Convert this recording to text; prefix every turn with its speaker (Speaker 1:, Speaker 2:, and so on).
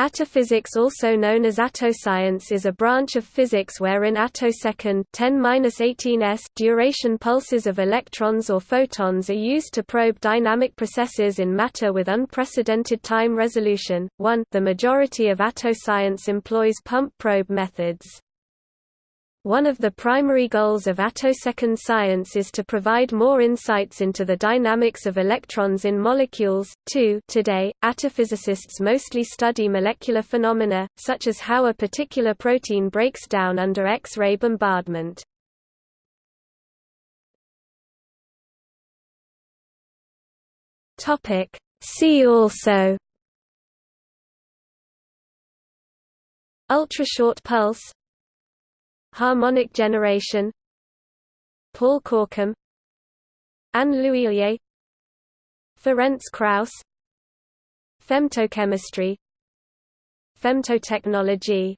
Speaker 1: Attophysics also known as attoscience is a branch of physics wherein attosecond 10-18s duration pulses of electrons or photons are used to probe dynamic processes in matter with unprecedented time resolution. 1 The majority of attoscience employs pump probe methods. One of the primary goals of attosecond science is to provide more insights into the dynamics of electrons in molecules. 2 Today, attophysicists mostly study molecular phenomena, such as how a particular protein breaks down under X-ray bombardment. See also Ultrashort pulse Harmonic generation Paul Corkum Anne L'Huillier Ferenc Krausz Femtochemistry Femtotechnology